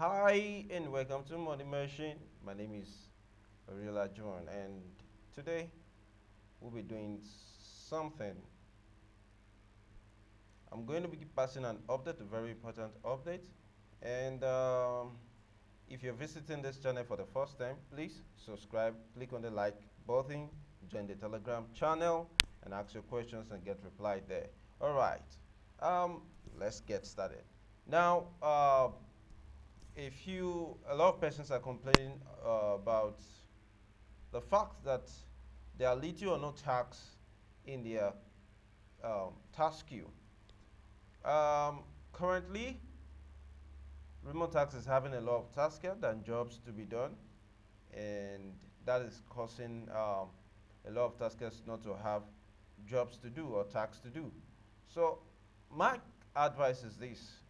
Hi and welcome to Money Machine. My name is Ariola John and today we'll be doing something. I'm going to be passing an update, a very important update. And um, if you're visiting this channel for the first time, please subscribe, click on the like button, join the Telegram channel, and ask your questions and get replied there. All right, um, let's get started. Now, uh, a few, a lot of persons are complaining uh, about the fact that there are little or no tax in their um, tax queue. Um, currently, Remotasks is having a lot of tasks than jobs to be done, and that is causing um, a lot of taskers not to have jobs to do or tax to do. So, my advice is this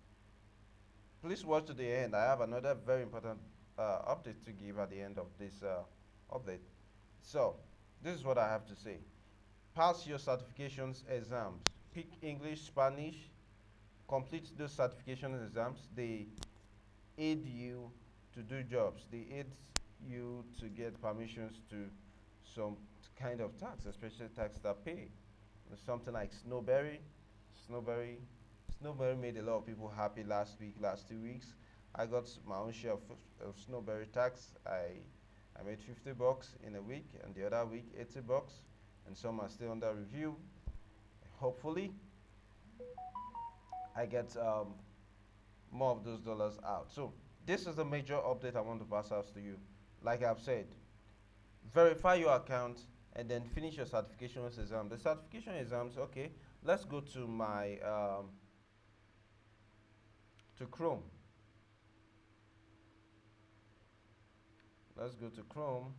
please watch to the end. I have another very important uh, update to give at the end of this uh, update. So, this is what I have to say. Pass your certifications exams. Pick English, Spanish. Complete those certification exams. They aid you to do jobs. They aid you to get permissions to some kind of tax, especially tax that pay. Something like Snowberry. Snowberry Snowberry made a lot of people happy last week, last two weeks. I got my own share of, of Snowberry tax. I I made 50 bucks in a week, and the other week 80 bucks, and some are still under review. Hopefully, I get um, more of those dollars out. So this is a major update I want to pass out to you. Like I've said, verify your account and then finish your certification exam. The certification exams, okay, let's go to my um, to Chrome. Let's go to Chrome.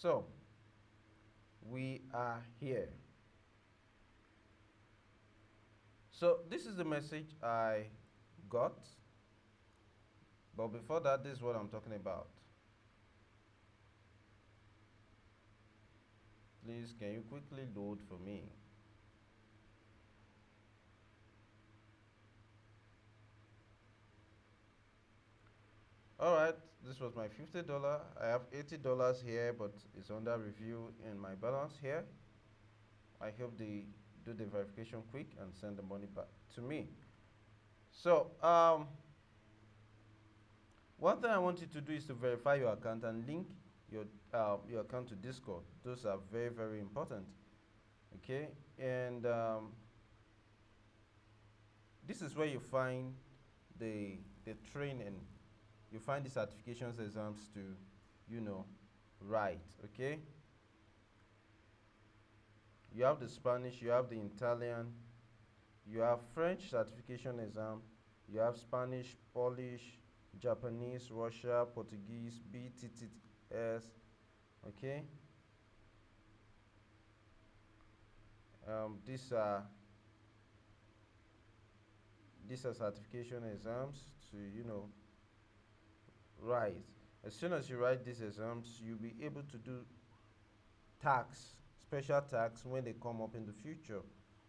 So, we are here. So, this is the message I got. But before that, this is what I'm talking about. Please, can you quickly load for me? All right this was my $50 I have $80 here but it's under review in my balance here. I hope they do the verification quick and send the money back to me. So um, one thing I want you to do is to verify your account and link your uh, your account to Discord. Those are very very important okay? And um, this is where you find the the training you find the certifications exams to, you know, write, okay? You have the Spanish, you have the Italian, you have French certification exam, you have Spanish, Polish, Japanese, Russia, Portuguese, BTTS, okay? Um, these are these are certification exams to you know Right. As soon as you write these exams, you'll be able to do tax, special tax when they come up in the future.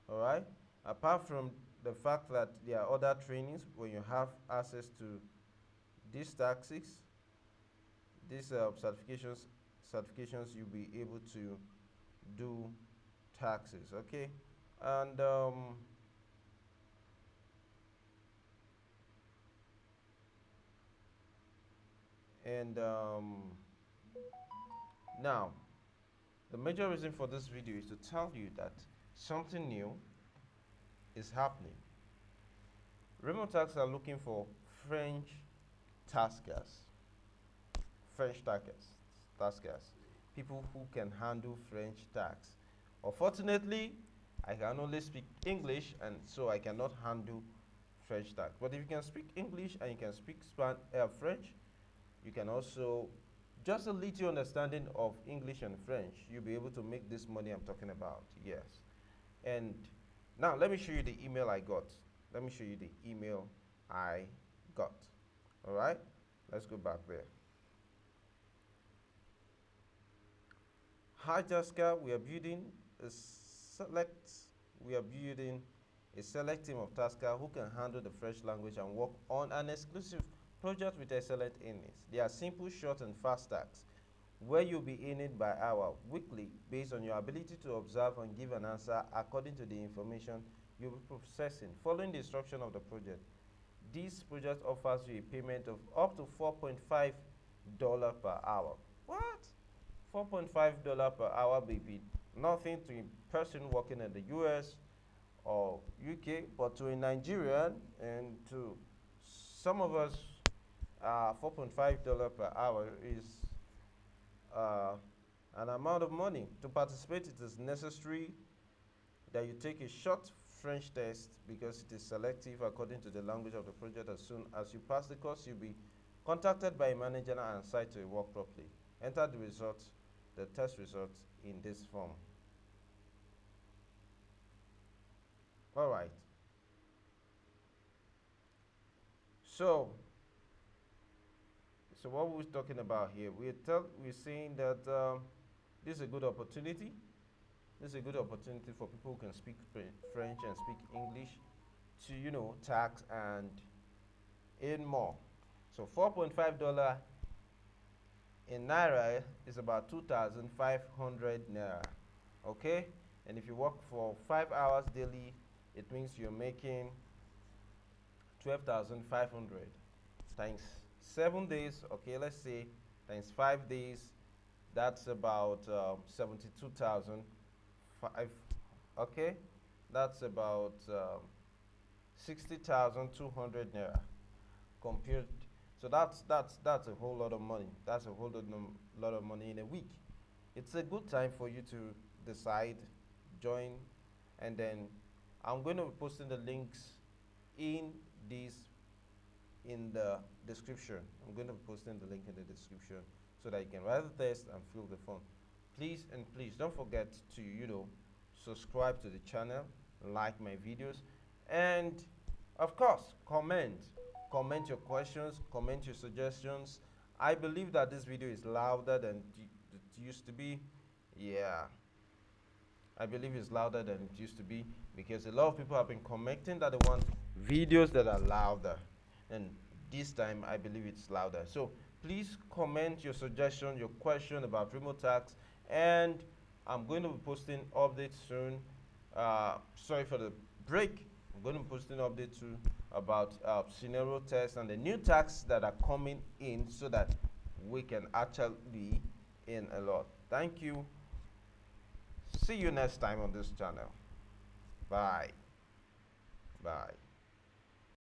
All right. Apart from the fact that there are other trainings when you have access to these taxes, these uh, certifications, certifications, you'll be able to do taxes. Okay. And um, and um, now the major reason for this video is to tell you that something new is happening. Remotasks are looking for French taskers French taskers taskers people who can handle French tax. Unfortunately I can only speak English and so I cannot handle French tax. But if you can speak English and you can speak uh, French you can also, just a little understanding of English and French, you'll be able to make this money I'm talking about. Yes. And now let me show you the email I got. Let me show you the email I got. All right. Let's go back there. Hi Jessica, we are building a select, we are building a select team of taskers who can handle the French language and work on an exclusive project with excellent earnings. They are simple, short, and fast tasks where you'll be earning by hour weekly based on your ability to observe and give an answer according to the information you'll be processing following the instruction of the project. This project offers you a payment of up to $4.5 per hour. What? $4.5 per hour, baby. Nothing to a person working in the US or UK, but to a Nigerian and to some of us, uh, $4.5 per hour is uh, an amount of money. To participate, it is necessary that you take a short French test because it is selective according to the language of the project. As soon as you pass the course, you'll be contacted by a manager and assigned to work properly. Enter the results, the test results in this form. All right. So, so what we're talking about here, we're, tell, we're saying that um, this is a good opportunity. This is a good opportunity for people who can speak French and speak English to, you know, tax and earn more. So $4.5 in Naira is about 2,500 Naira. Okay? And if you work for five hours daily, it means you're making 12,500 times seven days. Okay, let's say times five days. That's about um, 72,000. Okay, that's about um, 60,200 naira compared. So that's that's that's a whole lot of money. That's a whole lot, lot of money in a week. It's a good time for you to decide, join, and then I'm going to be posting the links in this in the description. I'm going to be posting the link in the description so that you can write the test and fill the form. Please and please don't forget to you know subscribe to the channel, like my videos, and of course comment. Comment your questions, comment your suggestions. I believe that this video is louder than it used to be. Yeah. I believe it's louder than it used to be because a lot of people have been commenting that they want videos that are louder and this time I believe it's louder so please comment your suggestion your question about Remotasks and I'm going to be posting updates soon uh, sorry for the break I'm going to be posting updates soon about uh, scenario tests and the new tax that are coming in so that we can actually in a lot thank you See you next time on this channel. Bye. Bye.